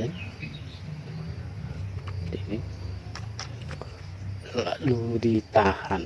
kan? Ini. Lalu ditahan.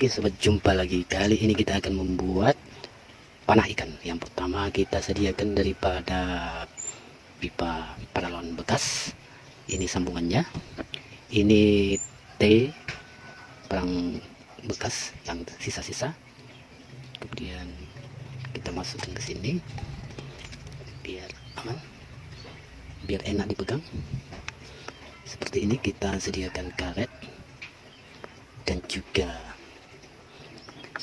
Oke sobat jumpa lagi. Kali ini kita akan membuat panah ikan. Yang pertama kita sediakan daripada pipa paralon bekas. Ini sambungannya. Ini T perang bekas yang sisa-sisa. Kemudian kita masukkan ke sini. Biar aman. Biar enak dipegang. Seperti ini kita sediakan karet dan juga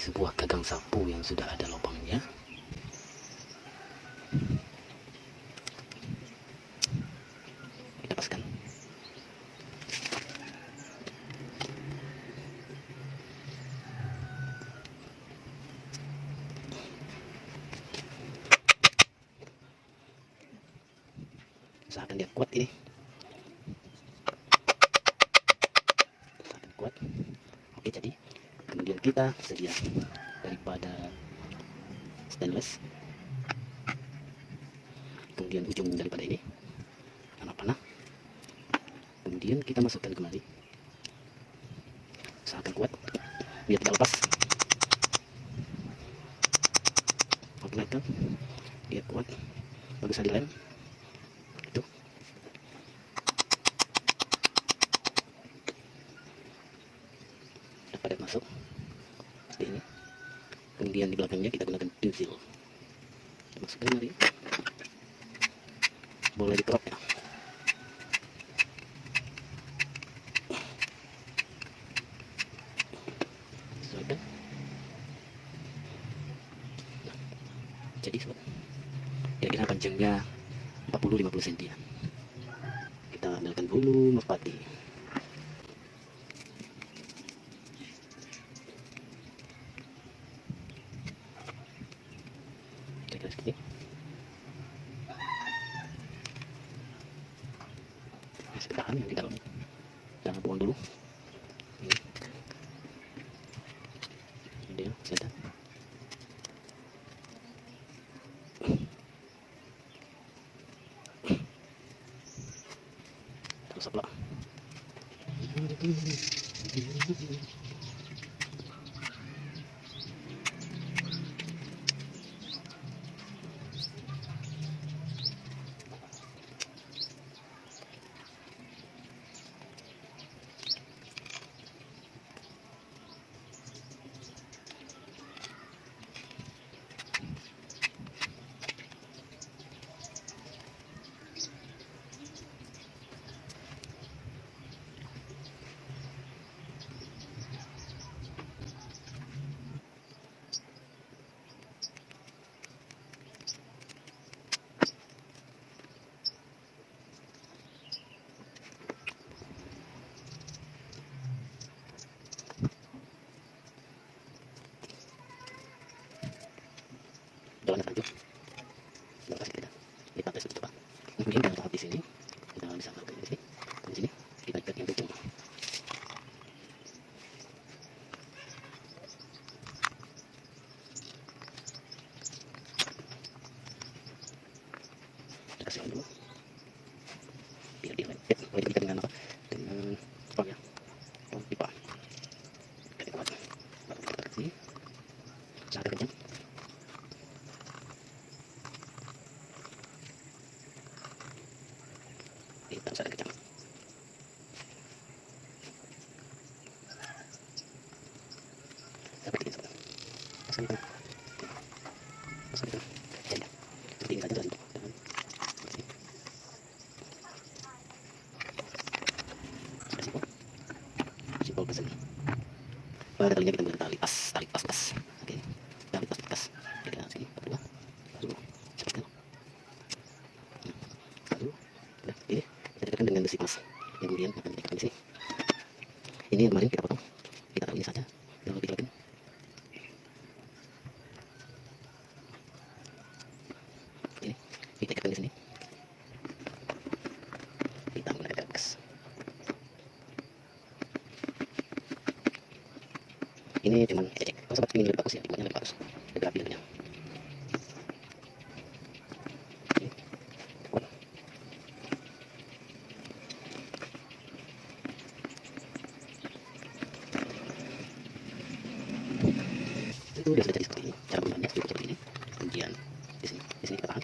sebuah gagang sapu yang sudah ada lubangnya. Kita paskan usahakan dia kuat ini kita sedia daripada stainless. Kemudian ujung daripada ini anak panah. Kemudian kita masukkan kembali. Usahakan kuat biar tidak lepas. Magnekan dia kuat. Bagus dilem itu. Pada masuk kemudian di belakangnya kita gunakan tusil masukkan lagi. Boleh dikerok ya? Nah, jadi sobat kira-kira panjangnya 40-50 cm ya. kita ambilkan bulu merpati ini. masih tahan di dalam jangan buang dulu. Ini dia masih ada terus apa kita tes coba kemudian kita tahap di sini kita bisa pakai di sini. Di sini kita ikat yang ujung kita kasih dulu. Biar dia lengket boleh diikat dengan apa? Dengan apa pipa. Ikat kuat baru kita kasih sangat kencang ini yang ini kemarin kita kita dekatkan di sini. Kita gas ini cuman ecek kalau ini lebih bagus ya dibuatnya lebih bagus. Lebih rapi kuat. itu dia seperti ini cara pembuatannya seperti seperti ini kemudian di sini di sini kita tahan